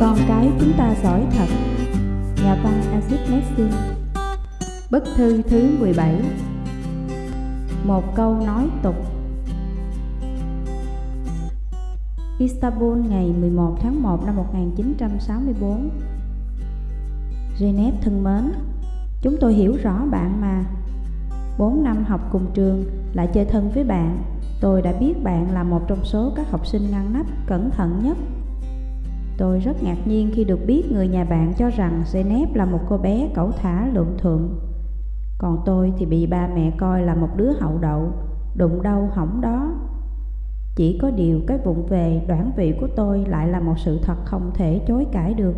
Con cái chúng ta giỏi thật. Nhà văn Acid Nessin Bức thư thứ 17 Một câu nói tục. Istanbul ngày 11 tháng 1 năm 1964 Geneva thân mến Chúng tôi hiểu rõ bạn mà. 4 năm học cùng trường Lại chơi thân với bạn. Tôi đã biết bạn là một trong số các học sinh ngăn nắp, cẩn thận nhất. Tôi rất ngạc nhiên khi được biết người nhà bạn cho rằng Zeynep là một cô bé cẩu thả lượm thượm. Còn tôi thì bị ba mẹ coi là một đứa hậu đậu, đụng đâu hỏng đó. Chỉ có điều cái vụng về đoản vị của tôi lại là một sự thật không thể chối cãi được.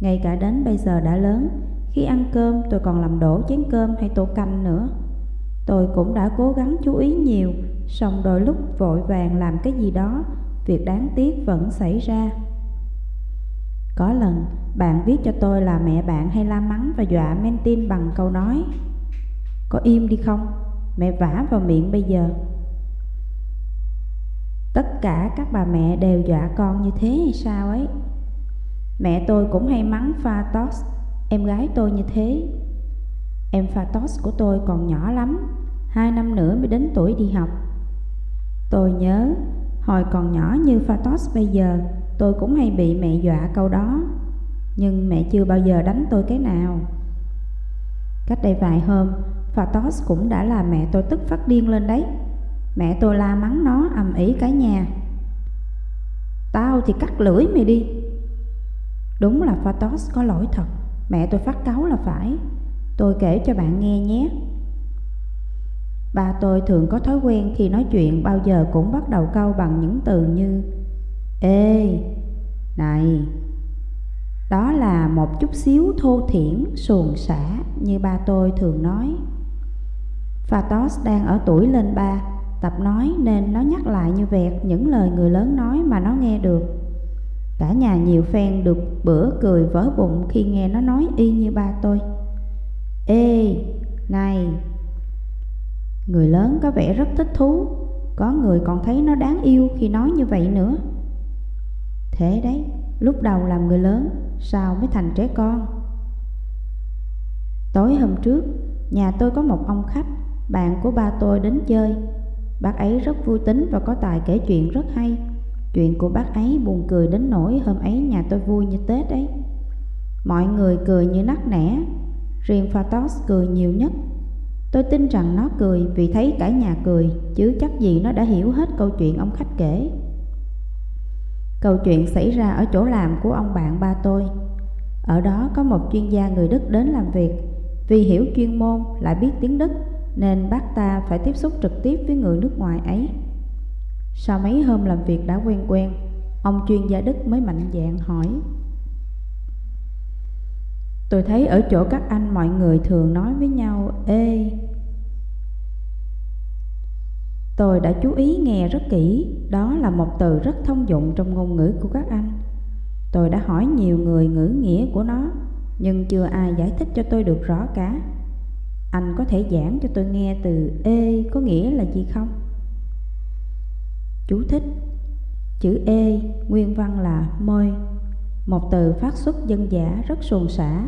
Ngay cả đến bây giờ đã lớn, khi ăn cơm tôi còn làm đổ chén cơm hay tô canh nữa. Tôi cũng đã cố gắng chú ý nhiều, song đôi lúc vội vàng làm cái gì đó, việc đáng tiếc vẫn xảy ra có lần, bạn viết cho tôi là mẹ bạn hay la mắng và dọa men bằng câu nói, Có im đi không? Mẹ vả vào miệng bây giờ. Tất cả các bà mẹ đều dọa con như thế hay sao ấy? Mẹ tôi cũng hay mắng Phatos Em gái tôi như thế. Em Phatos của tôi còn nhỏ lắm, Hai năm nữa mới đến tuổi đi học. Tôi nhớ, Hồi còn nhỏ như Phatos bây giờ Tôi cũng hay bị mẹ dọa câu đó, Nhưng mẹ chưa bao giờ đánh tôi cái nào. Cách đây vài hôm Phatos cũng đã làm mẹ tôi tức phát điên lên đấy. Mẹ tôi la mắng nó ầm ĩ cả nhà. Tao thì cắt lưỡi mày đi. Đúng là Phatos có lỗi thật, Mẹ tôi phát cáu là phải. Tôi kể cho bạn nghe nhé. Ba tôi thường có thói quen khi nói chuyện bao giờ cũng bắt đầu câu bằng những từ như Ê, này, đó là một chút xíu thô thiển, xuồng xả như ba tôi thường nói. Phatos đang ở tuổi lên ba, tập nói nên nó nhắc lại như vẹt những lời người lớn nói mà nó nghe được. Cả nhà nhiều phen được bữa cười vỡ bụng khi nghe nó nói y như ba tôi. Ê, này, người lớn có vẻ rất thích thú, có người còn thấy nó đáng yêu khi nói như vậy nữa. Thế đấy, lúc đầu làm người lớn, sao mới thành trẻ con? Tối hôm trước, nhà tôi có một ông khách, bạn của ba tôi đến chơi. Bác ấy rất vui tính và có tài kể chuyện rất hay. Chuyện của bác ấy buồn cười đến nỗi hôm ấy nhà tôi vui như Tết ấy. Mọi người cười như nắc nẻ, riêng Phatos cười nhiều nhất. Tôi tin rằng nó cười vì thấy cả nhà cười, chứ chắc gì nó đã hiểu hết câu chuyện ông khách kể. Câu chuyện xảy ra ở chỗ làm của ông bạn ba tôi. Ở đó có một chuyên gia người Đức đến làm việc. Vì hiểu chuyên môn lại biết tiếng Đức nên bác ta phải tiếp xúc trực tiếp với người nước ngoài ấy. Sau mấy hôm làm việc đã quen quen, ông chuyên gia Đức mới mạnh dạn hỏi. Tôi thấy ở chỗ các anh mọi người thường nói với nhau Ê, Tôi đã chú ý nghe rất kỹ, đó là một từ rất thông dụng trong ngôn ngữ của các anh. Tôi đã hỏi nhiều người ngữ nghĩa của nó, nhưng chưa ai giải thích cho tôi được rõ cả. Anh có thể giảng cho tôi nghe từ ê có nghĩa là gì không? Chú thích Chữ ê nguyên văn là môi Một từ phát xuất dân giả rất xuồng xả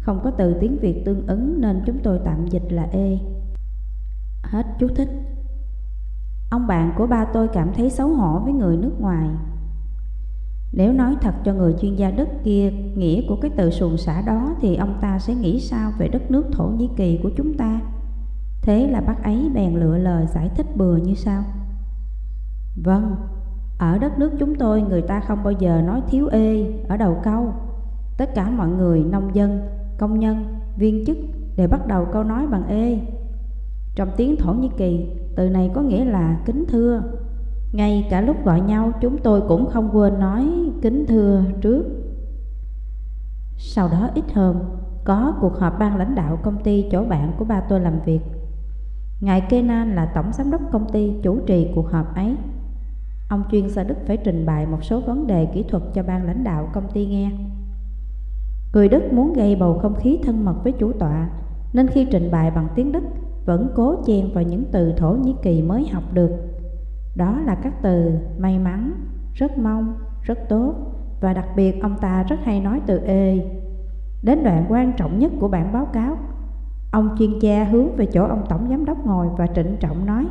Không có từ tiếng Việt tương ứng nên chúng tôi tạm dịch là ê Hết chú thích Ông bạn của ba tôi cảm thấy xấu hổ với người nước ngoài. Nếu nói thật cho người chuyên gia đất kia nghĩa của cái từ xuồng xã đó Thì ông ta sẽ nghĩ sao về đất nước Thổ Nhĩ Kỳ của chúng ta? Thế là bác ấy bèn lựa lời giải thích bừa như sau. Vâng, ở đất nước chúng tôi người ta không bao giờ nói thiếu ê ở đầu câu. Tất cả mọi người, nông dân, công nhân, viên chức đều bắt đầu câu nói bằng ê. Trong tiếng Thổ Nhĩ Kỳ, từ này có nghĩa là kính thưa. Ngay cả lúc gọi nhau chúng tôi cũng không quên nói kính thưa trước. Sau đó ít hôm có cuộc họp ban lãnh đạo công ty chỗ bạn của ba tôi làm việc. Ngài Kenan là tổng giám đốc công ty chủ trì cuộc họp ấy. Ông chuyên gia Đức phải trình bày một số vấn đề kỹ thuật cho ban lãnh đạo công ty nghe. Người Đức muốn gây bầu không khí thân mật với chủ tọa Nên khi trình bày bằng tiếng Đức vẫn cố chen vào những từ Thổ Nhĩ Kỳ mới học được. Đó là các từ may mắn, rất mong, rất tốt, và đặc biệt ông ta rất hay nói từ ê. Đến đoạn quan trọng nhất của bản báo cáo, ông chuyên gia hướng về chỗ ông tổng giám đốc ngồi và trịnh trọng nói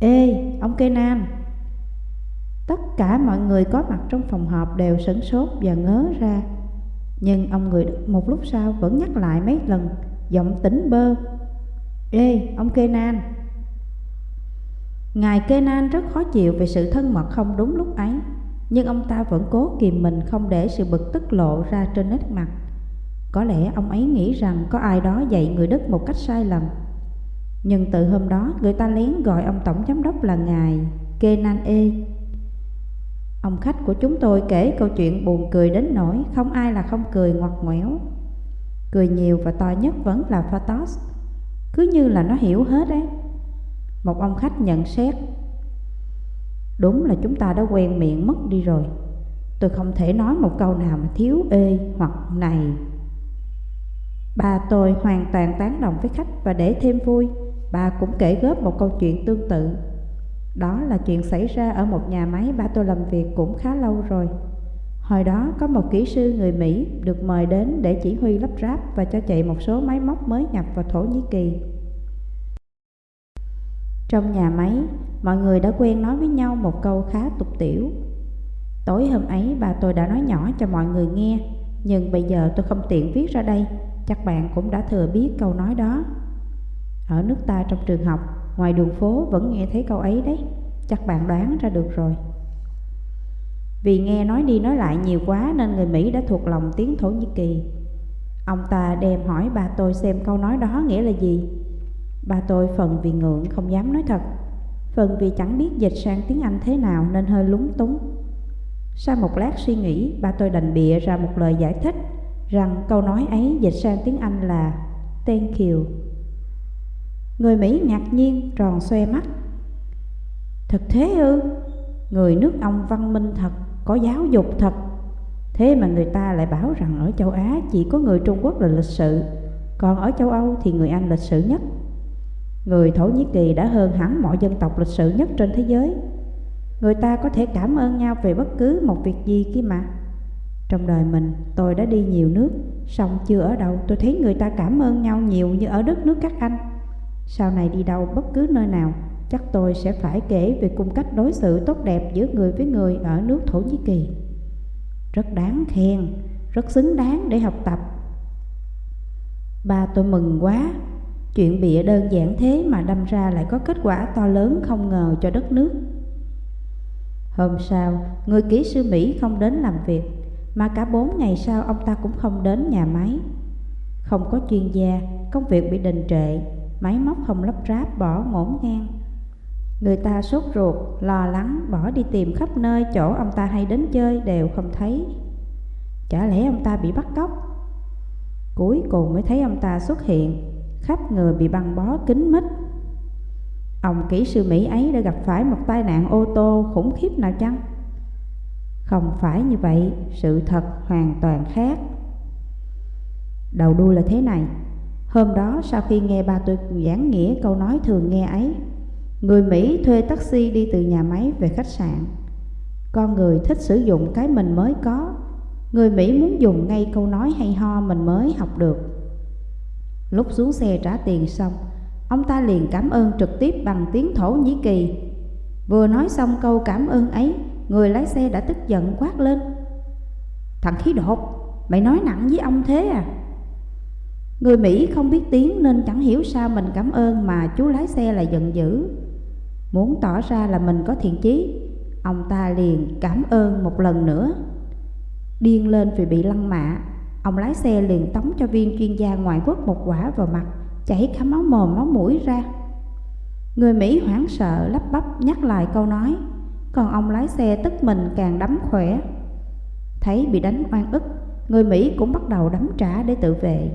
Ê, ông Kenan Tất cả mọi người có mặt trong phòng họp đều sửng sốt và ngớ ra Nhưng ông người một lúc sau vẫn nhắc lại mấy lần Giọng tỉnh bơ Ê, ông Kenan. Ngài Kenan rất khó chịu về sự thân mật không đúng lúc ấy Nhưng ông ta vẫn cố kìm mình không để sự bực tức lộ ra trên nét mặt. Có lẽ ông ấy nghĩ rằng có ai đó dạy người Đức một cách sai lầm. Nhưng từ hôm đó người ta lén gọi ông Tổng Giám đốc là Ngài Kenan E Ông khách của chúng tôi kể câu chuyện buồn cười đến nỗi không ai là không cười ngoặt ngoéo. Cười nhiều và to nhất vẫn là Phatos cứ như là nó hiểu hết ấy. Một ông khách nhận xét, Đúng là chúng ta đã quen miệng mất đi rồi. Tôi không thể nói một câu nào mà thiếu ê hoặc này. Bà tôi hoàn toàn tán đồng với khách và để thêm vui. Bà cũng kể góp một câu chuyện tương tự. Đó là chuyện xảy ra ở một nhà máy, bà tôi làm việc cũng khá lâu rồi. Hồi đó có một kỹ sư người Mỹ được mời đến để chỉ huy lắp ráp và cho chạy một số máy móc mới nhập vào Thổ Nhĩ Kỳ. Trong nhà máy, mọi người đã quen nói với nhau một câu khá tục tiểu. Tối hôm ấy bà tôi đã nói nhỏ cho mọi người nghe, nhưng bây giờ tôi không tiện viết ra đây, chắc bạn cũng đã thừa biết câu nói đó. Ở nước ta trong trường học, ngoài đường phố vẫn nghe thấy câu ấy đấy, chắc bạn đoán ra được rồi. Vì nghe nói đi nói lại nhiều quá nên người Mỹ đã thuộc lòng tiếng Thổ Nhĩ Kỳ. Ông ta đem hỏi bà tôi xem câu nói đó nghĩa là gì. Bà tôi phần vì ngượng không dám nói thật, phần vì chẳng biết dịch sang tiếng Anh thế nào nên hơi lúng túng. Sau một lát suy nghĩ, bà tôi đành bịa ra một lời giải thích rằng câu nói ấy dịch sang tiếng Anh là tên kiều. Người Mỹ ngạc nhiên tròn xoe mắt. Thật thế ư? Người nước ông văn minh thật có giáo dục thật. Thế mà người ta lại bảo rằng ở châu Á chỉ có người Trung Quốc là lịch sự, Còn ở châu Âu thì người Anh lịch sự nhất. Người Thổ Nhĩ Kỳ đã hơn hẳn mọi dân tộc lịch sự nhất trên thế giới. Người ta có thể cảm ơn nhau về bất cứ một việc gì kia mà. Trong đời mình, tôi đã đi nhiều nước Xong chưa ở đâu tôi thấy người ta cảm ơn nhau nhiều như ở đất nước các anh. Sau này đi đâu bất cứ nơi nào chắc tôi sẽ phải kể về cung cách đối xử tốt đẹp giữa người với người ở nước Thổ Nhĩ Kỳ. Rất đáng khen, rất xứng đáng để học tập. Ba tôi mừng quá, chuyện bịa đơn giản thế mà đâm ra lại có kết quả to lớn không ngờ cho đất nước. Hôm sau, người kỹ sư Mỹ không đến làm việc, mà cả bốn ngày sau ông ta cũng không đến nhà máy. Không có chuyên gia, công việc bị đình trệ, máy móc không lắp ráp bỏ ngổn ngang. Người ta sốt ruột, lo lắng, bỏ đi tìm khắp nơi chỗ ông ta hay đến chơi đều không thấy. Chả lẽ ông ta bị bắt cóc? Cuối cùng mới thấy ông ta xuất hiện, khắp người bị băng bó kín mít. Ông kỹ sư Mỹ ấy đã gặp phải một tai nạn ô tô khủng khiếp nào chăng? Không phải như vậy, sự thật hoàn toàn khác. Đầu đuôi là thế này, hôm đó sau khi nghe ba tôi giảng nghĩa câu nói thường nghe ấy, Người Mỹ thuê taxi đi từ nhà máy về khách sạn. Con người thích sử dụng cái mình mới có. Người Mỹ muốn dùng ngay câu nói hay ho mình mới học được. Lúc xuống xe trả tiền xong, Ông ta liền cảm ơn trực tiếp bằng tiếng Thổ Nhĩ Kỳ. Vừa nói xong câu cảm ơn ấy, Người lái xe đã tức giận quát lên. Thằng khí đột, Mày nói nặng với ông thế à? Người Mỹ không biết tiếng nên chẳng hiểu sao mình cảm ơn mà chú lái xe lại giận dữ. Muốn tỏ ra là mình có thiện chí, Ông ta liền cảm ơn một lần nữa. Điên lên vì bị lăng mạ, Ông lái xe liền tống cho viên chuyên gia ngoại quốc một quả vào mặt, Chảy cả máu mồm máu mũi ra. Người Mỹ hoảng sợ lắp bắp nhắc lại câu nói, Còn ông lái xe tức mình càng đấm khỏe. Thấy bị đánh oan ức, Người Mỹ cũng bắt đầu đấm trả để tự vệ.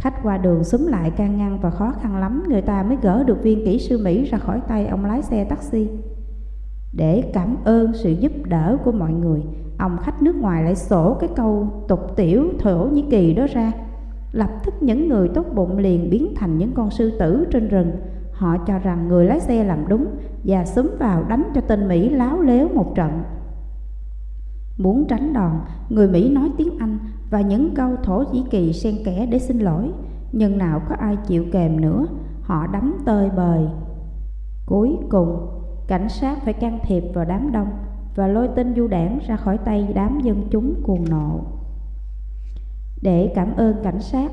Khách qua đường xúm lại can ngăn và khó khăn lắm người ta mới gỡ được viên kỹ sư Mỹ ra khỏi tay ông lái xe taxi. Để cảm ơn sự giúp đỡ của mọi người, ông khách nước ngoài lại sổ cái câu tục tiểu Thổ Nhĩ Kỳ đó ra. Lập tức những người tốt bụng liền biến thành những con sư tử trên rừng. Họ cho rằng người lái xe làm đúng và xúm vào đánh cho tên Mỹ láo léo một trận. Muốn tránh đòn, người Mỹ nói tiếng Anh và những câu thổ nhĩ kỳ xen kẽ để xin lỗi, nhưng nào có ai chịu kèm nữa, họ đắm tơi bời. Cuối cùng, cảnh sát phải can thiệp vào đám đông và lôi tên du đảng ra khỏi tay đám dân chúng cuồng nộ. Để cảm ơn cảnh sát,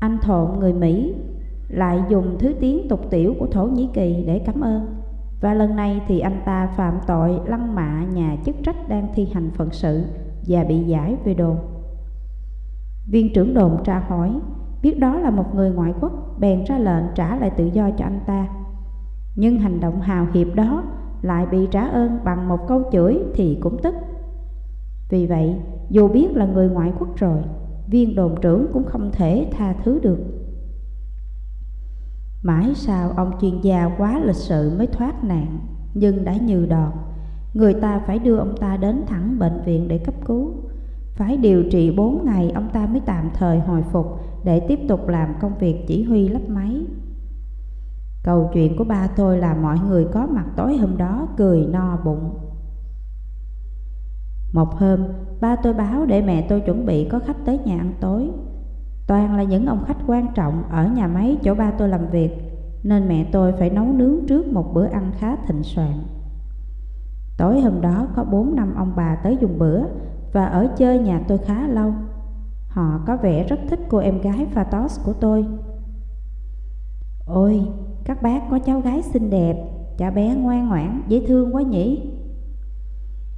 anh thộn người Mỹ lại dùng thứ tiếng tục tiểu của Thổ Nhĩ Kỳ để cảm ơn. Và lần này thì anh ta phạm tội lăng mạ nhà chức trách đang thi hành phận sự và bị giải về đồn. Viên trưởng đồn tra hỏi, biết đó là một người ngoại quốc, bèn ra lệnh trả lại tự do cho anh ta. Nhưng hành động hào hiệp đó lại bị trả ơn bằng một câu chửi thì cũng tức. Vì vậy, dù biết là người ngoại quốc rồi, viên đồn trưởng cũng không thể tha thứ được. Mãi sau ông chuyên gia quá lịch sự mới thoát nạn, nhưng đã như đòn. Người ta phải đưa ông ta đến thẳng bệnh viện để cấp cứu. Phải điều trị 4 ngày ông ta mới tạm thời hồi phục để tiếp tục làm công việc chỉ huy lắp máy. Câu chuyện của ba tôi là mọi người có mặt tối hôm đó cười no bụng. Một hôm, ba tôi báo để mẹ tôi chuẩn bị có khách tới nhà ăn tối. Toàn là những ông khách quan trọng ở nhà máy chỗ ba tôi làm việc, nên mẹ tôi phải nấu nướng trước một bữa ăn khá thịnh soạn. Tối hôm đó có bốn năm ông bà tới dùng bữa và ở chơi nhà tôi khá lâu. Họ có vẻ rất thích cô em gái Phatos của tôi. Ôi, các bác có cháu gái xinh đẹp, cháu bé ngoan ngoãn, dễ thương quá nhỉ?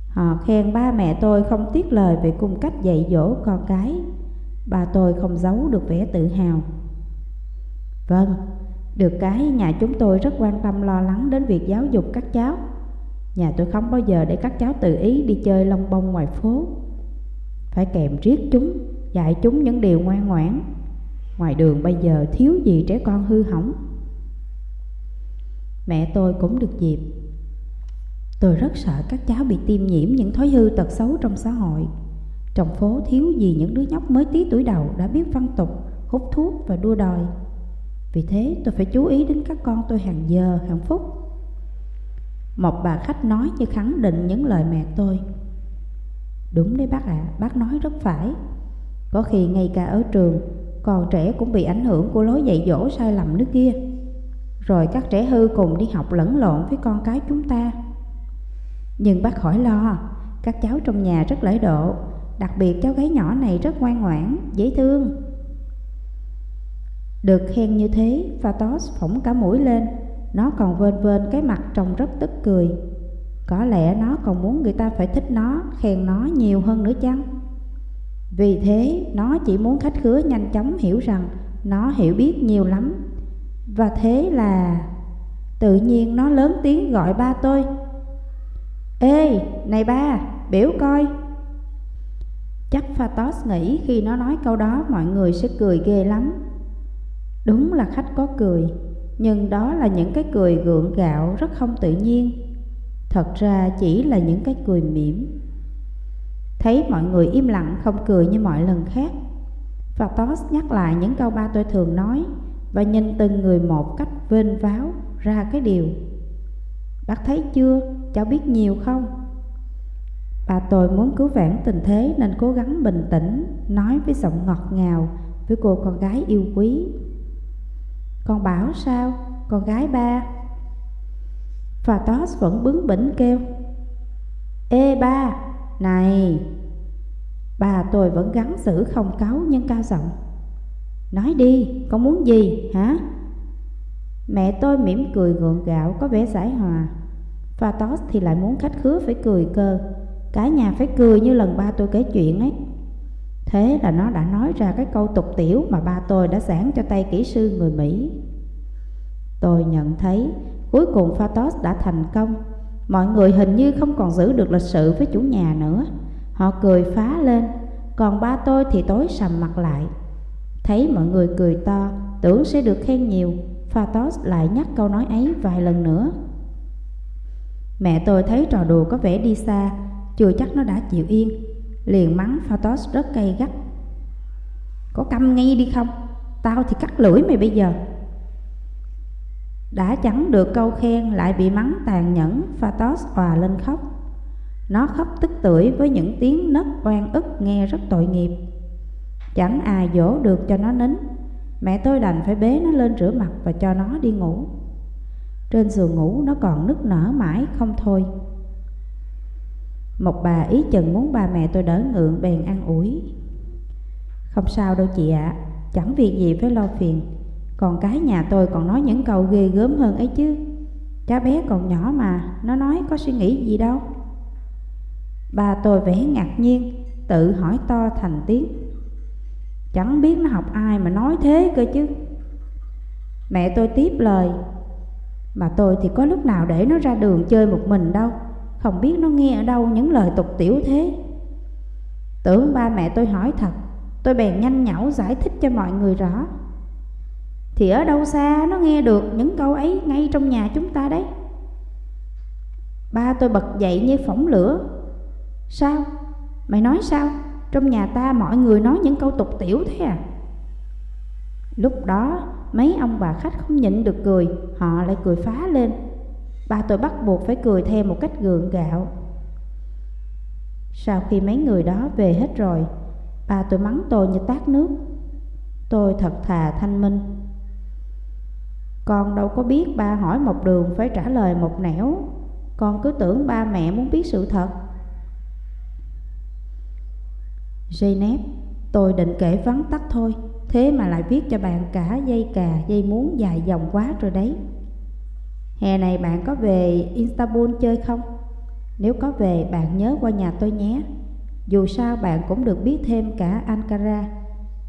Họ khen ba mẹ tôi không tiếc lời về cung cách dạy dỗ con cái. Bà tôi không giấu được vẻ tự hào. Vâng, được cái nhà chúng tôi rất quan tâm lo lắng đến việc giáo dục các cháu. Nhà tôi không bao giờ để các cháu tự ý đi chơi lông bông ngoài phố. Phải kèm riết chúng, dạy chúng những điều ngoan ngoãn. Ngoài đường bây giờ thiếu gì trẻ con hư hỏng. Mẹ tôi cũng được dịp Tôi rất sợ các cháu bị tiêm nhiễm những thói hư tật xấu trong xã hội Trong phố thiếu gì những đứa nhóc mới tí tuổi đầu đã biết văn tục, hút thuốc và đua đòi Vì thế tôi phải chú ý đến các con tôi hàng giờ, hàng phút một bà khách nói như khẳng định những lời mẹ tôi. Đúng đấy bác ạ, à, bác nói rất phải. Có khi ngay cả ở trường Còn trẻ cũng bị ảnh hưởng của lối dạy dỗ sai lầm nước kia. Rồi các trẻ hư cùng đi học lẫn lộn với con cái chúng ta. Nhưng bác khỏi lo, các cháu trong nhà rất lễ độ, đặc biệt cháu gái nhỏ này rất ngoan ngoãn, dễ thương. Được khen như thế, Phatos phỏng cả mũi lên, nó còn vên vên cái mặt trông rất tức cười. Có lẽ nó còn muốn người ta phải thích nó, khen nó nhiều hơn nữa chăng? Vì thế, nó chỉ muốn khách khứa nhanh chóng hiểu rằng nó hiểu biết nhiều lắm. Và thế là... Tự nhiên nó lớn tiếng gọi ba tôi Ê, này ba, biểu coi Chắc Phatos nghĩ khi nó nói câu đó mọi người sẽ cười ghê lắm Đúng là khách có cười nhưng đó là những cái cười gượng gạo rất không tự nhiên Thật ra chỉ là những cái cười mỉm Thấy mọi người im lặng không cười như mọi lần khác Phatos nhắc lại những câu ba tôi thường nói Và nhìn từng người một cách vênh váo ra cái điều Bác thấy chưa, cháu biết nhiều không? Bà tôi muốn cứu vãn tình thế nên cố gắng bình tĩnh, nói với giọng ngọt ngào với cô con gái yêu quý. Con bảo sao, con gái ba? Phatos vẫn bướng bỉnh kêu. Ê ba, này! Bà tôi vẫn gắn giữ không cáu nhưng cao giọng. Nói đi, con muốn gì hả? Mẹ tôi mỉm cười gượng gạo có vẻ giải hòa Phatos thì lại muốn khách khứa phải cười cơ Cả nhà phải cười như lần ba tôi kể chuyện ấy Thế là nó đã nói ra cái câu tục tiểu mà ba tôi đã giảng cho tay kỹ sư người Mỹ. Tôi nhận thấy cuối cùng Phatos đã thành công. Mọi người hình như không còn giữ được lịch sự với chủ nhà nữa. Họ cười phá lên, Còn ba tôi thì tối sầm mặt lại. Thấy mọi người cười to, Tưởng sẽ được khen nhiều, Phatos lại nhắc câu nói ấy vài lần nữa. Mẹ tôi thấy trò đùa có vẻ đi xa, Chưa chắc nó đã chịu yên. Liền mắng Phatos rất cay gắt Có câm ngay đi không Tao thì cắt lưỡi mày bây giờ Đã chẳng được câu khen, Lại bị mắng tàn nhẫn, Phatos òa lên khóc Nó khóc tức tưởi với những tiếng nấc oan ức nghe rất tội nghiệp. Chẳng ai dỗ được cho nó nín. Mẹ tôi đành phải bế nó lên rửa mặt và cho nó đi ngủ. Trên giường ngủ nó còn nức nở mãi không thôi. Một bà ý chừng muốn ba mẹ tôi đỡ ngượng bèn ăn ủi. Không sao đâu chị ạ, à, chẳng việc gì phải lo phiền. Còn cái nhà tôi còn nói những câu ghê gớm hơn ấy chứ. Cháu bé còn nhỏ mà, nó nói có suy nghĩ gì đâu. Bà tôi vẻ ngạc nhiên, tự hỏi to thành tiếng. Chẳng biết nó học ai mà nói thế cơ chứ. Mẹ tôi tiếp lời, mà tôi thì có lúc nào để nó ra đường chơi một mình đâu, không biết nó nghe ở đâu những lời tục tiểu thế. Tưởng ba mẹ tôi hỏi thật, tôi bèn nhanh nhảu giải thích cho mọi người rõ. Thì ở đâu xa nó nghe được những câu ấy ngay trong nhà chúng ta đấy. Ba tôi bật dậy như phỏng lửa Sao? Mày nói sao? Trong nhà ta mọi người nói những câu tục tiểu thế à? Lúc đó mấy ông bà khách không nhịn được cười Họ lại cười phá lên Ba tôi bắt buộc phải cười theo một cách gượng gạo. Sau khi mấy người đó về hết rồi Ba tôi mắng tôi như tát nước. Tôi thật thà thanh minh. Con đâu có biết ba hỏi một đường phải trả lời một nẻo. Con cứ tưởng ba mẹ muốn biết sự thật. Janet, tôi định kể vắn tắt thôi, thế mà lại viết cho bạn cả dây cà, dây muốn dài dòng quá rồi đấy. Hè này bạn có về Istanbul chơi không? Nếu có về, bạn nhớ qua nhà tôi nhé. Dù sao bạn cũng được biết thêm cả Ankara.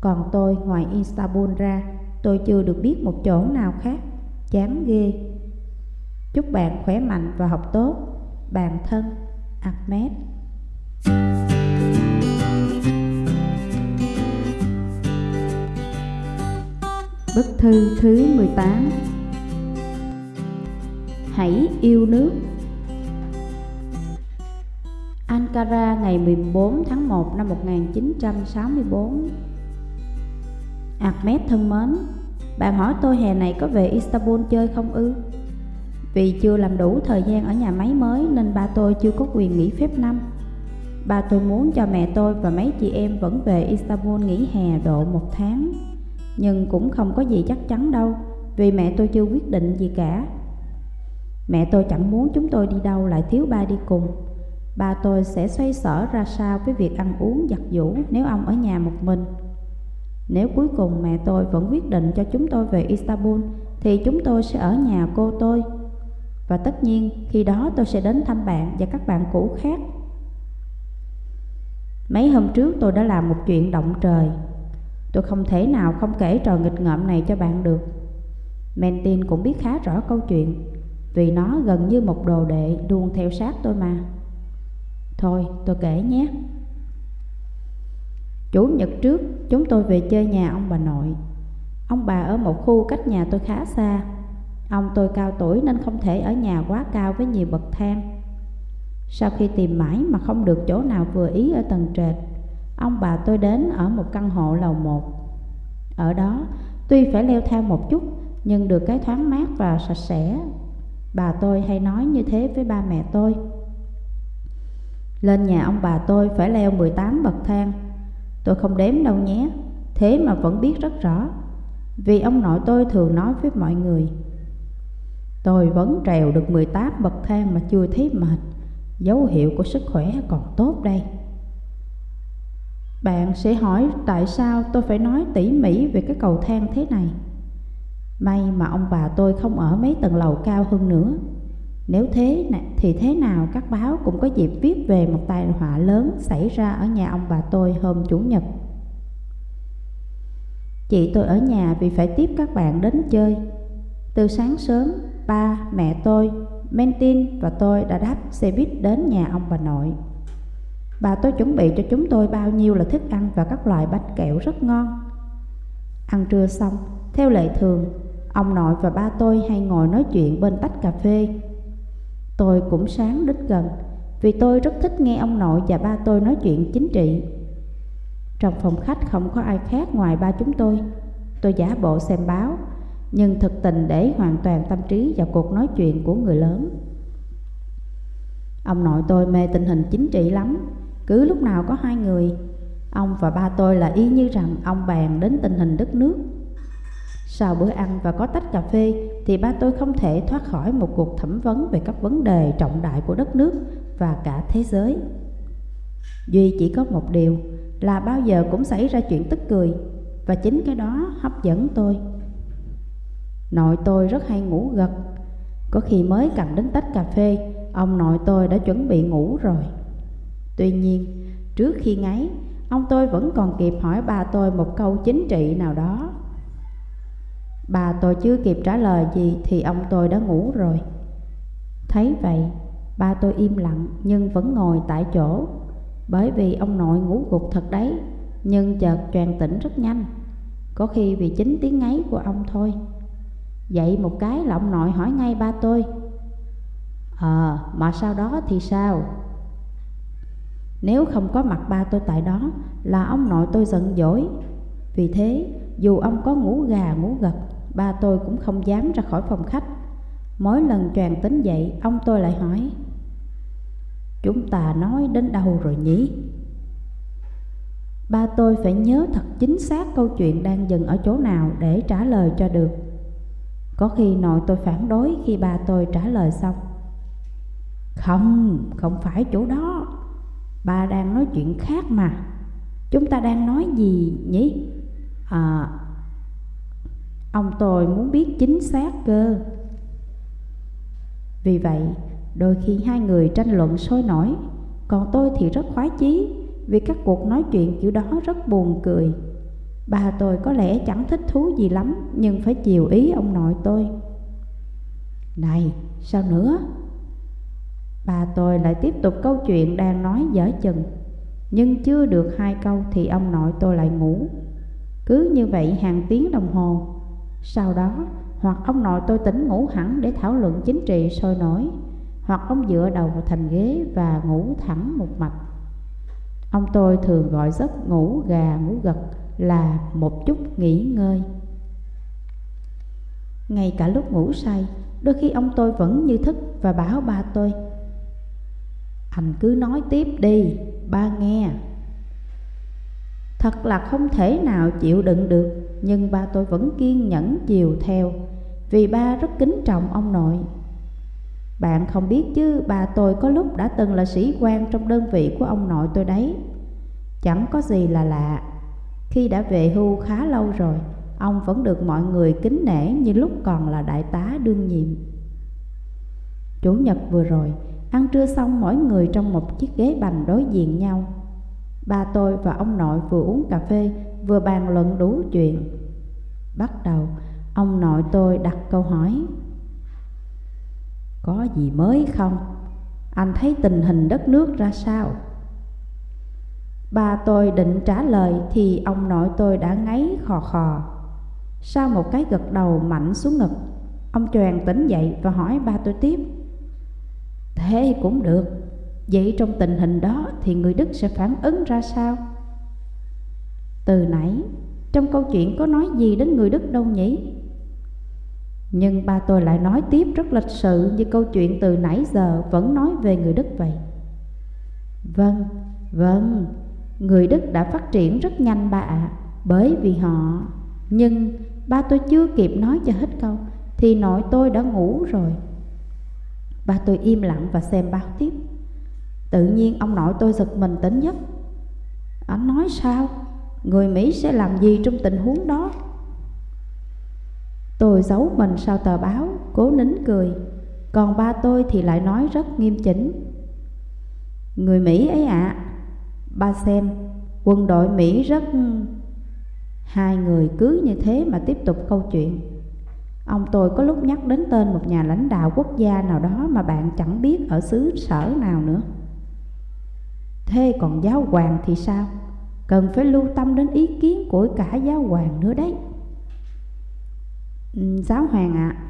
Còn tôi, ngoài Istanbul ra, tôi chưa được biết một chỗ nào khác. Chán ghê. Chúc bạn khỏe mạnh và học tốt. Bạn thân, Ahmed. Bức thư thứ 18 Hãy yêu nước. Ankara, ngày 14 tháng 1 năm 1964 Ahmed thân mến, Bạn hỏi tôi hè này có về Istanbul chơi không ư? Vì chưa làm đủ thời gian ở nhà máy mới nên ba tôi chưa có quyền nghỉ phép năm. Ba tôi muốn cho mẹ tôi và mấy chị em vẫn về Istanbul nghỉ hè độ một tháng. Nhưng cũng không có gì chắc chắn đâu, Vì mẹ tôi chưa quyết định gì cả. Mẹ tôi chẳng muốn chúng tôi đi đâu, lại thiếu ba đi cùng. Ba tôi sẽ xoay sở ra sao với việc ăn uống, giặt giũ nếu ông ở nhà một mình. Nếu cuối cùng mẹ tôi vẫn quyết định cho chúng tôi về Istanbul, Thì chúng tôi sẽ ở nhà cô tôi. Và tất nhiên, khi đó tôi sẽ đến thăm bạn và các bạn cũ khác. Mấy hôm trước tôi đã làm một chuyện động trời. Tôi không thể nào không kể trò nghịch ngợm này cho bạn được. Mentin cũng biết khá rõ câu chuyện. Vì nó gần như một đồ đệ luôn theo sát tôi mà. Thôi, tôi kể nhé. Chủ nhật trước, chúng tôi về chơi nhà ông bà nội. Ông bà ở một khu cách nhà tôi khá xa. Ông tôi cao tuổi nên không thể ở nhà quá cao với nhiều bậc thang. Sau khi tìm mãi mà không được chỗ nào vừa ý ở tầng trệt, Ông bà tôi đến ở một căn hộ lầu một. Ở đó, tuy phải leo thang một chút, Nhưng được cái thoáng mát và sạch sẽ Bà tôi hay nói như thế với ba mẹ tôi. Lên nhà ông bà tôi phải leo 18 bậc thang. Tôi không đếm đâu nhé, Thế mà vẫn biết rất rõ, Vì ông nội tôi thường nói với mọi người. Tôi vẫn trèo được 18 bậc thang mà chưa thấy mệt, Dấu hiệu của sức khỏe còn tốt đây. Bạn sẽ hỏi tại sao tôi phải nói tỉ mỉ về cái cầu thang thế này? May mà ông bà tôi không ở mấy tầng lầu cao hơn nữa. Nếu thế thì thế nào các báo cũng có dịp viết về một tai họa lớn xảy ra ở nhà ông bà tôi hôm Chủ nhật. Chị tôi ở nhà vì phải tiếp các bạn đến chơi. Từ sáng sớm, ba, mẹ tôi, Mentin và tôi đã đáp xe buýt đến nhà ông bà nội. Bà tôi chuẩn bị cho chúng tôi bao nhiêu là thức ăn và các loại bánh kẹo rất ngon. Ăn trưa xong, theo lệ thường, ông nội và ba tôi hay ngồi nói chuyện bên tách cà phê. Tôi cũng sáng đích gần, vì tôi rất thích nghe ông nội và ba tôi nói chuyện chính trị. Trong phòng khách không có ai khác ngoài ba chúng tôi. Tôi giả bộ xem báo, nhưng thực tình để hoàn toàn tâm trí vào cuộc nói chuyện của người lớn. Ông nội tôi mê tình hình chính trị lắm Cứ lúc nào có hai người Ông và ba tôi là y như rằng ông bàn đến tình hình đất nước sau bữa ăn và có tách cà phê, Thì ba tôi không thể thoát khỏi một cuộc thẩm vấn Về các vấn đề trọng đại của đất nước và cả thế giới. Duy chỉ có một điều, là bao giờ cũng xảy ra chuyện tức cười, Và chính cái đó hấp dẫn tôi. Nội tôi rất hay ngủ gật. Có khi mới cầm đến tách cà phê, Ông nội tôi đã chuẩn bị ngủ rồi. Tuy nhiên, trước khi ngáy, Ông tôi vẫn còn kịp hỏi ba tôi một câu chính trị nào đó. Bà tôi chưa kịp trả lời gì thì ông tôi đã ngủ rồi. Thấy vậy, ba tôi im lặng nhưng vẫn ngồi tại chỗ. Bởi vì ông nội ngủ gục thật đấy Nhưng chợt choàng tỉnh rất nhanh. Có khi vì chính tiếng ngáy của ông thôi. Dậy một cái là ông nội hỏi ngay ba tôi. Ờ, à, mà sau đó thì sao? Nếu không có mặt ba tôi tại đó là ông nội tôi giận dỗi. Vì thế dù ông có ngủ gà ngủ gật Ba tôi cũng không dám ra khỏi phòng khách. Mỗi lần choàng tính dậy ông tôi lại hỏi Chúng ta nói đến đâu rồi nhỉ? Ba tôi phải nhớ thật chính xác câu chuyện đang dừng ở chỗ nào để trả lời cho được. Có khi nội tôi phản đối khi ba tôi trả lời xong. Không, không phải chỗ đó. Ba đang nói chuyện khác mà. Chúng ta đang nói gì nhỉ? À, ông tôi muốn biết chính xác cơ. Vì vậy, đôi khi hai người tranh luận sôi nổi Còn tôi thì rất khoái chí Vì các cuộc nói chuyện kiểu đó rất buồn cười. Bà tôi có lẽ chẳng thích thú gì lắm Nhưng phải chiều ý ông nội tôi. Này, sao nữa? Bà tôi lại tiếp tục câu chuyện đang nói dở chừng. Nhưng chưa được hai câu thì ông nội tôi lại ngủ. Cứ như vậy hàng tiếng đồng hồ sau đó hoặc ông nội tôi tỉnh ngủ hẳn để thảo luận chính trị sôi nổi Hoặc ông dựa đầu vào thành ghế và ngủ thẳng một mạch. Ông tôi thường gọi giấc ngủ gà ngủ gật là một chút nghỉ ngơi. Ngay cả lúc ngủ say Đôi khi ông tôi vẫn như thức và bảo ba tôi anh cứ nói tiếp đi, ba nghe. Thật là không thể nào chịu đựng được, Nhưng ba tôi vẫn kiên nhẫn chiều theo, Vì ba rất kính trọng ông nội. Bạn không biết chứ bà tôi có lúc đã từng là sĩ quan trong đơn vị của ông nội tôi đấy. Chẳng có gì là lạ. Khi đã về hưu khá lâu rồi, Ông vẫn được mọi người kính nể như lúc còn là đại tá đương nhiệm. Chủ nhật vừa rồi, Ăn trưa xong, mỗi người trong một chiếc ghế bành đối diện nhau. Ba tôi và ông nội vừa uống cà phê, vừa bàn luận đủ chuyện Bắt đầu, ông nội tôi đặt câu hỏi Có gì mới không? Anh thấy tình hình đất nước ra sao? Ba tôi định trả lời thì ông nội tôi đã ngáy khò khò Sau một cái gật đầu mạnh xuống ngực, Ông choàng tỉnh dậy và hỏi ba tôi tiếp Thế cũng được Vậy trong tình hình đó thì người Đức sẽ phản ứng ra sao? Từ nãy trong câu chuyện có nói gì đến người Đức đâu nhỉ? Nhưng ba tôi lại nói tiếp rất lịch sự như câu chuyện từ nãy giờ vẫn nói về người Đức vậy. Vâng, vâng, người Đức đã phát triển rất nhanh ba ạ, bởi vì họ... Nhưng ba tôi chưa kịp nói cho hết câu thì nội tôi đã ngủ rồi. Ba tôi im lặng và xem báo tiếp Tự nhiên ông nội tôi giật mình tỉnh giấc Anh nói sao? Người Mỹ sẽ làm gì trong tình huống đó? Tôi giấu mình sau tờ báo, cố nín cười Còn ba tôi thì lại nói rất nghiêm chỉnh Người Mỹ ấy ạ à, Ba xem, quân đội Mỹ rất... Hai người cứ như thế mà tiếp tục câu chuyện Ông tôi có lúc nhắc đến tên một nhà lãnh đạo quốc gia nào đó mà bạn chẳng biết ở xứ sở nào nữa. Thế còn giáo hoàng thì sao? Cần phải lưu tâm đến ý kiến của cả giáo hoàng nữa đấy. Ừ, giáo hoàng ạ, à,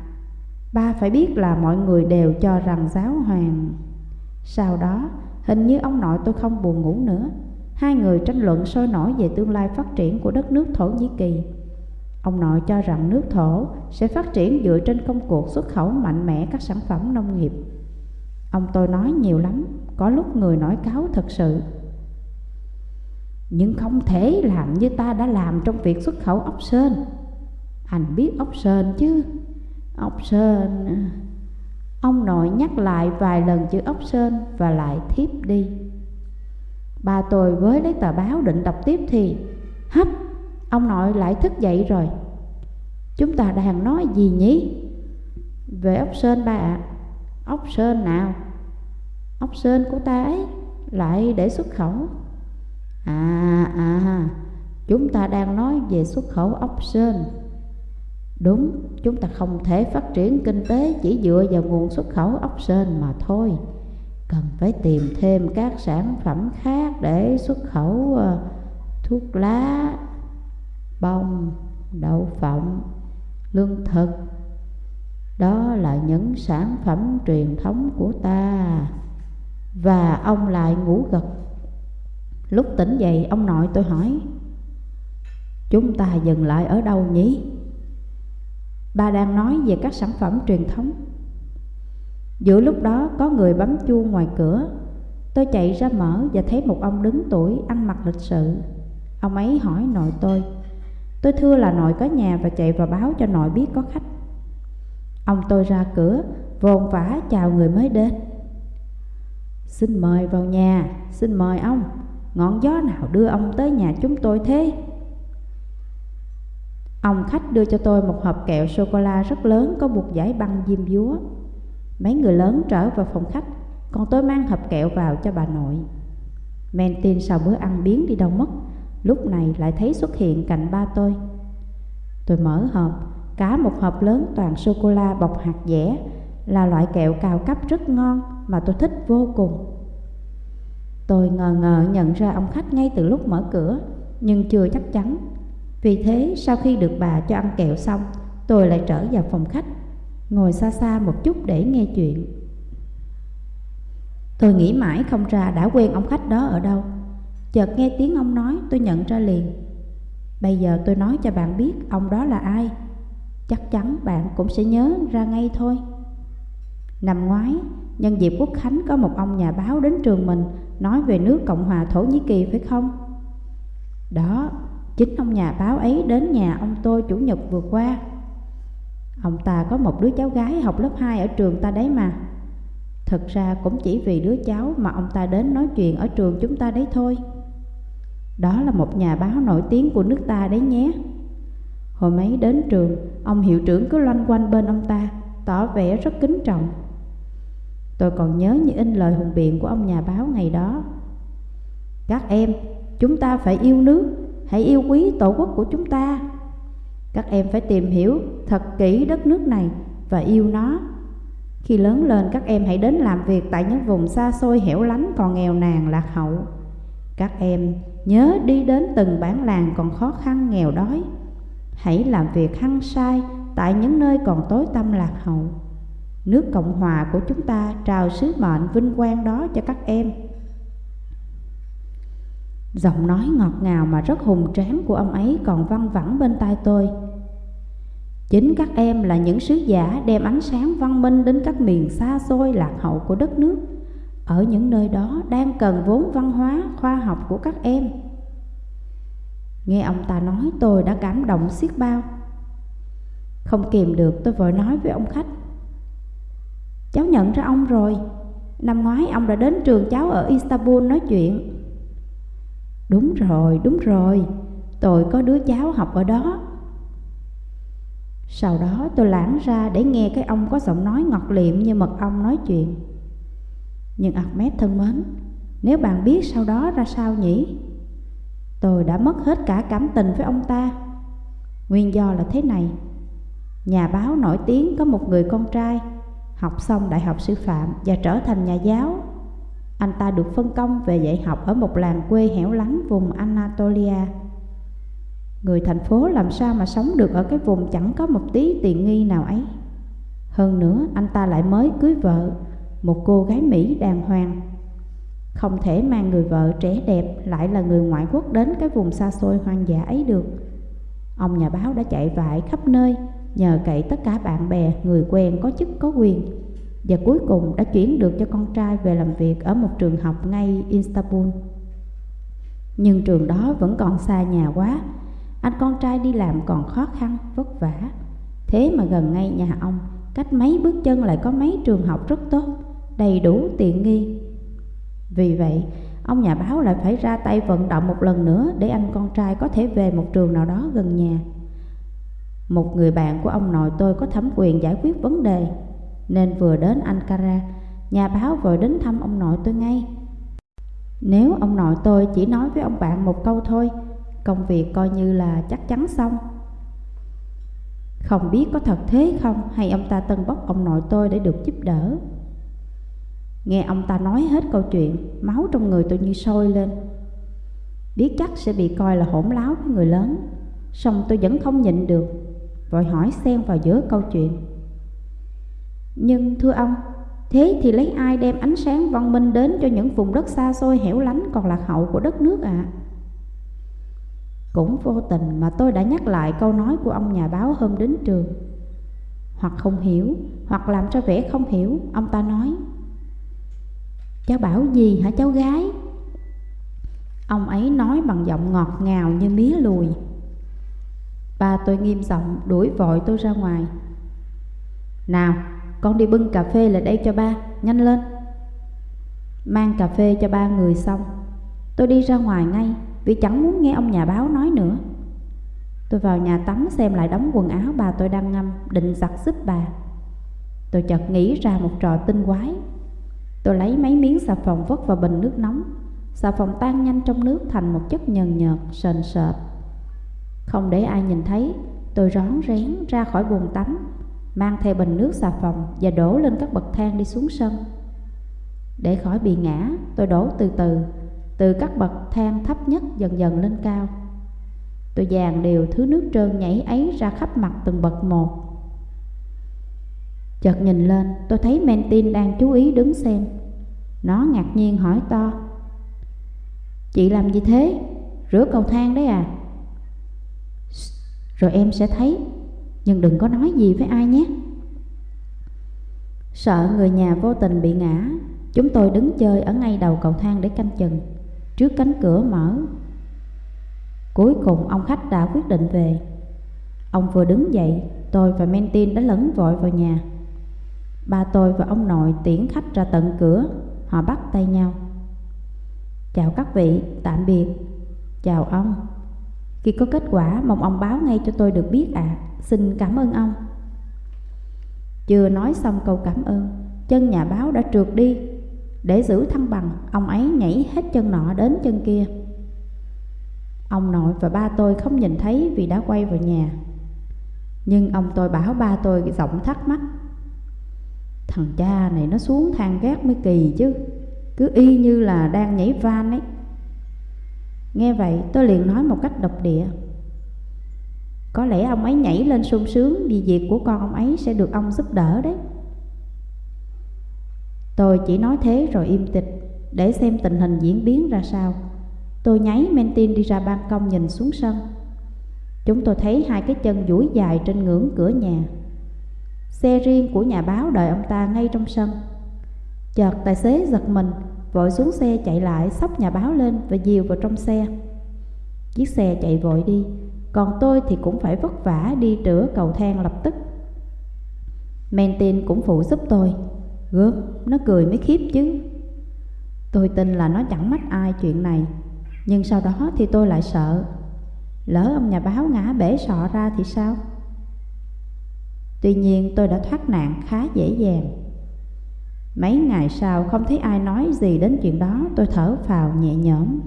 ba phải biết là mọi người đều cho rằng giáo hoàng... Sau đó, hình như ông nội tôi không buồn ngủ nữa. Hai người tranh luận sôi nổi về tương lai phát triển của đất nước Thổ Nhĩ Kỳ. Ông nội cho rằng nước thổ sẽ phát triển dựa trên công cuộc xuất khẩu mạnh mẽ các sản phẩm nông nghiệp. Ông tôi nói nhiều lắm, có lúc người nói cáo thật sự. Nhưng không thể làm như ta đã làm trong việc xuất khẩu ốc sên. Anh biết ốc sên chứ? Ốc sên... Ông nội nhắc lại vài lần chữ ốc sên và lại thiếp đi. Ba tôi với lấy tờ báo định đọc tiếp thì Hấp, ông nội lại thức dậy rồi. Chúng ta đang nói gì nhỉ? Về ốc sên ba ạ. À. Ốc sên nào? Ốc sên của ta ấy lại để xuất khẩu. À à, chúng ta đang nói về xuất khẩu ốc sên. Đúng, chúng ta không thể phát triển kinh tế chỉ dựa vào nguồn xuất khẩu ốc sên mà thôi. Cần phải tìm thêm các sản phẩm khác để xuất khẩu ờ, thuốc lá, bông, đậu phộng, lương thực. Đó là những sản phẩm truyền thống của ta. Và ông lại ngủ gật. Lúc tỉnh dậy, ông nội tôi hỏi, Chúng ta dừng lại ở đâu nhỉ? Ba đang nói về các sản phẩm truyền thống Giữa lúc đó, có người bấm chuông ngoài cửa Tôi chạy ra mở và thấy một ông đứng tuổi, ăn mặc lịch sự Ông ấy hỏi nội tôi Tôi thưa là nội có nhà và chạy vào báo cho nội biết có khách Ông tôi ra cửa vồn vã chào người mới đến. Xin mời vào nhà, xin mời ông. Ngọn gió nào đưa ông tới nhà chúng tôi thế? Ông khách đưa cho tôi một hộp kẹo sô-cô-la rất lớn có buộc giải băng diêm dúa. Mấy người lớn trở vào phòng khách Còn tôi mang hộp kẹo vào cho bà nội. Men tin sau bữa ăn biến đi đâu mất Lúc này lại thấy xuất hiện cạnh ba tôi. Tôi mở hộp Cả một hộp lớn toàn sô-cô-la bọc hạt dẻ Là loại kẹo cao cấp rất ngon Mà tôi thích vô cùng. Tôi ngờ ngờ nhận ra ông khách ngay từ lúc mở cửa, Nhưng chưa chắc chắn. Vì thế, sau khi được bà cho ăn kẹo xong, Tôi lại trở vào phòng khách, Ngồi xa xa một chút để nghe chuyện. Tôi nghĩ mãi không ra đã quen ông khách đó ở đâu. Chợt nghe tiếng ông nói, tôi nhận ra liền. Bây giờ tôi nói cho bạn biết ông đó là ai. Chắc chắn bạn cũng sẽ nhớ ra ngay thôi. Năm ngoái, nhân dịp quốc khánh có một ông nhà báo đến trường mình Nói về nước Cộng hòa Thổ Nhĩ Kỳ phải không? Đó, chính ông nhà báo ấy đến nhà ông tôi chủ nhật vừa qua. Ông ta có một đứa cháu gái học lớp 2 ở trường ta đấy mà. Thật ra cũng chỉ vì đứa cháu mà ông ta đến nói chuyện ở trường chúng ta đấy thôi. Đó là một nhà báo nổi tiếng của nước ta đấy nhé. Hồi mấy đến trường Ông hiệu trưởng cứ loanh quanh bên ông ta Tỏ vẻ rất kính trọng. Tôi còn nhớ như in lời hùng biện của ông nhà báo ngày đó. Các em, chúng ta phải yêu nước Hãy yêu quý tổ quốc của chúng ta. Các em phải tìm hiểu thật kỹ đất nước này Và yêu nó. Khi lớn lên các em hãy đến làm việc Tại những vùng xa xôi hẻo lánh còn nghèo nàn lạc hậu. Các em Nhớ đi đến từng bản làng còn khó khăn nghèo đói. Hãy làm việc hăng sai tại những nơi còn tối tâm lạc hậu. Nước Cộng Hòa của chúng ta trao sứ mệnh vinh quang đó cho các em. Giọng nói ngọt ngào mà rất hùng tráng của ông ấy còn văng vẳng bên tai tôi. Chính các em là những sứ giả đem ánh sáng văn minh đến các miền xa xôi lạc hậu của đất nước ở những nơi đó đang cần vốn văn hóa, khoa học của các em. Nghe ông ta nói tôi đã cảm động xiết bao. Không kìm được tôi vội nói với ông khách. Cháu nhận ra ông rồi, năm ngoái ông đã đến trường cháu ở Istanbul nói chuyện. Đúng rồi, đúng rồi, tôi có đứa cháu học ở đó. Sau đó tôi lãng ra để nghe cái ông có giọng nói ngọt liệm như mật ong nói chuyện. Nhưng Ahmed thân mến, nếu bạn biết sau đó ra sao nhỉ? Tôi đã mất hết cả cảm tình với ông ta. Nguyên do là thế này. Nhà báo nổi tiếng có một người con trai, học xong đại học sư phạm và trở thành nhà giáo. Anh ta được phân công về dạy học ở một làng quê hẻo lánh vùng Anatolia. Người thành phố làm sao mà sống được ở cái vùng chẳng có một tí tiện nghi nào ấy. Hơn nữa, anh ta lại mới cưới vợ, một cô gái Mỹ đàng hoàng. Không thể mang người vợ trẻ đẹp lại là người ngoại quốc đến cái vùng xa xôi hoang dã ấy được. Ông nhà báo đã chạy vải khắp nơi, nhờ cậy tất cả bạn bè, người quen có chức có quyền. và cuối cùng đã chuyển được cho con trai về làm việc ở một trường học ngay Istanbul. Nhưng trường đó vẫn còn xa nhà quá, anh con trai đi làm còn khó khăn, vất vả. Thế mà gần ngay nhà ông, cách mấy bước chân lại có mấy trường học rất tốt, đầy đủ tiện nghi. Vì vậy, ông nhà báo lại phải ra tay vận động một lần nữa để anh con trai có thể về một trường nào đó gần nhà. Một người bạn của ông nội tôi có thẩm quyền giải quyết vấn đề, nên vừa đến Ankara, nhà báo vội đến thăm ông nội tôi ngay. Nếu ông nội tôi chỉ nói với ông bạn một câu thôi, công việc coi như là chắc chắn xong. Không biết có thật thế không hay ông ta tân bốc ông nội tôi để được giúp đỡ. Nghe ông ta nói hết câu chuyện, máu trong người tôi như sôi lên. Biết chắc sẽ bị coi là hỗn láo với người lớn, song tôi vẫn không nhịn được, vội hỏi xen vào giữa câu chuyện. Nhưng thưa ông, thế thì lấy ai đem ánh sáng văn minh đến cho những vùng đất xa xôi hẻo lánh còn lạc hậu của đất nước ạ? À? Cũng vô tình mà tôi đã nhắc lại câu nói của ông nhà báo hôm đến trường. Hoặc không hiểu, hoặc làm cho vẻ không hiểu, ông ta nói. Cháu bảo gì hả cháu gái? Ông ấy nói bằng giọng ngọt ngào như mía lùi. Ba tôi nghiêm giọng đuổi vội tôi ra ngoài. Nào, con đi bưng cà phê lại đây cho ba, nhanh lên. Mang cà phê cho ba người xong, tôi đi ra ngoài ngay vì chẳng muốn nghe ông nhà báo nói nữa. Tôi vào nhà tắm xem lại đóng quần áo bà tôi đang ngâm, định giặt giúp bà. Tôi chợt nghĩ ra một trò tinh quái. Tôi lấy mấy miếng xà phòng vất vào bình nước nóng. Xà phòng tan nhanh trong nước thành một chất nhờn nhợt, sền sệt. Không để ai nhìn thấy, tôi rón rén ra khỏi buồng tắm, mang theo bình nước xà phòng và đổ lên các bậc thang đi xuống sân. Để khỏi bị ngã, tôi đổ từ từ từ các bậc thang thấp nhất dần dần lên cao. Tôi dàn đều thứ nước trơn nhảy ấy ra khắp mặt từng bậc một. Chợt nhìn lên, tôi thấy Mentin đang chú ý đứng xem. Nó ngạc nhiên hỏi to. Chị làm gì thế? Rửa cầu thang đấy à? Rồi em sẽ thấy, nhưng đừng có nói gì với ai nhé. Sợ người nhà vô tình bị ngã, chúng tôi đứng chơi ở ngay đầu cầu thang để canh chừng trước cánh cửa mở. Cuối cùng ông khách đã quyết định về. Ông vừa đứng dậy, tôi và Mentin đã lẫn vội vào nhà. Ba tôi và ông nội tiễn khách ra tận cửa, họ bắt tay nhau. Chào các vị, tạm biệt. Chào ông. Khi có kết quả, mong ông báo ngay cho tôi được biết ạ. À. Xin cảm ơn ông. Chưa nói xong câu cảm ơn, chân nhà báo đã trượt đi để giữ thăng bằng, ông ấy nhảy hết chân nọ đến chân kia. Ông nội và ba tôi không nhìn thấy vì đã quay vào nhà. Nhưng ông tôi bảo ba tôi giọng thắc mắc. Thằng cha này nó xuống thang gác mới kỳ chứ, cứ y như là đang nhảy van ấy. Nghe vậy tôi liền nói một cách độc địa. Có lẽ ông ấy nhảy lên sung sướng vì việc của con ông ấy sẽ được ông giúp đỡ đấy. Tôi chỉ nói thế rồi im tịch để xem tình hình diễn biến ra sao. Tôi nháy Mentin đi ra ban công nhìn xuống sân. Chúng tôi thấy hai cái chân duỗi dài trên ngưỡng cửa nhà. Xe riêng của nhà báo đợi ông ta ngay trong sân. Chợt tài xế giật mình, vội xuống xe chạy lại sóc nhà báo lên và dìu vào trong xe. Chiếc xe chạy vội đi, còn tôi thì cũng phải vất vả đi rửa cầu thang lập tức. Mentin cũng phụ giúp tôi. Gớm, nó cười mới khiếp chứ Tôi tin là nó chẳng mách ai chuyện này Nhưng sau đó thì tôi lại sợ Lỡ ông nhà báo ngã bể sọ ra thì sao Tuy nhiên, tôi đã thoát nạn khá dễ dàng. Mấy ngày sau, không thấy ai nói gì đến chuyện đó, Tôi thở phào nhẹ nhõm.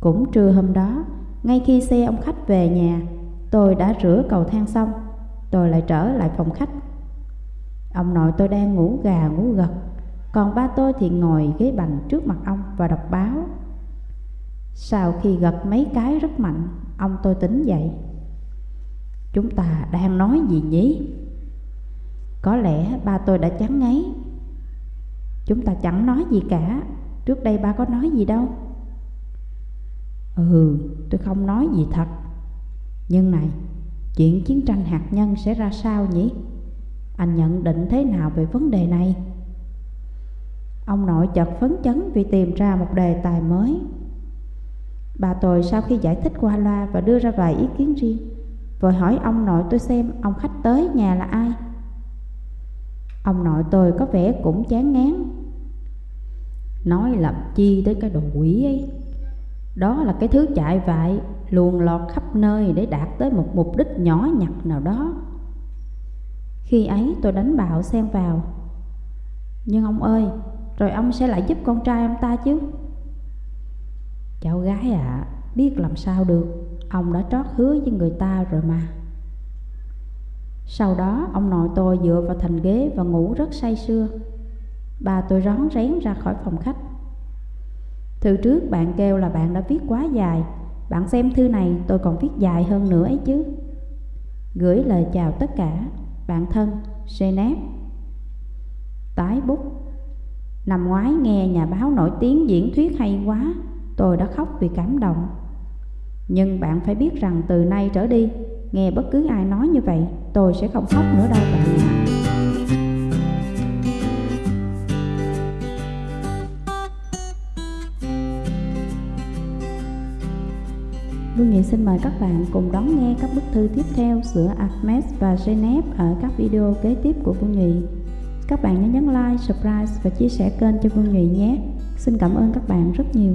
Cũng trưa hôm đó, Ngay khi xe ông khách về nhà, Tôi đã rửa cầu thang xong, Tôi lại trở lại phòng khách. Ông nội tôi đang ngủ gà ngủ gật, Còn ba tôi thì ngồi ghế bành trước mặt ông và đọc báo. Sau khi gật mấy cái rất mạnh, Ông tôi tỉnh dậy. Chúng ta đang nói gì nhỉ? Có lẽ ba tôi đã chán ngấy Chúng ta chẳng nói gì cả Trước đây ba có nói gì đâu Ừ, tôi không nói gì thật Nhưng này, chuyện chiến tranh hạt nhân sẽ ra sao nhỉ? Anh nhận định thế nào về vấn đề này? Ông nội chợt phấn chấn vì tìm ra một đề tài mới. Bà tôi sau khi giải thích qua loa và đưa ra vài ý kiến riêng, vội hỏi ông nội tôi xem ông khách tới nhà là ai. Ông nội tôi có vẻ cũng chán ngán. Nói làm chi tới cái đồ quỷ ấy. Đó là cái thứ chạy vại, luồn lọt khắp nơi để đạt tới một mục đích nhỏ nhặt nào đó. Khi ấy tôi đánh bạo xen vào. Nhưng ông ơi, rồi ông sẽ lại giúp con trai ông ta chứ Cháu gái ạ à, Biết làm sao được Ông đã trót hứa với người ta rồi mà. Sau đó ông nội tôi dựa vào thành ghế Và ngủ rất say sưa. Bà tôi rón rén ra khỏi phòng khách. Thư trước bạn kêu là bạn đã viết quá dài. Bạn xem thư này tôi còn viết dài hơn nữa ấy chứ. Gửi lời chào tất cả Bạn thân senep, Tái bút. Năm ngoái nghe nhà báo nổi tiếng diễn thuyết hay quá Tôi đã khóc vì cảm động. Nhưng bạn phải biết rằng từ nay trở đi Nghe bất cứ ai nói như vậy Tôi sẽ không khóc nữa đâu bạn ạ Vương Nghị xin mời các bạn cùng đón nghe các bức thư tiếp theo giữa Ahmed và Genep ở các video kế tiếp của Vương Nghị. Các bạn nhớ nhấn like, subscribe và chia sẻ kênh cho Vương Nhụy nhé. Xin cảm ơn các bạn rất nhiều.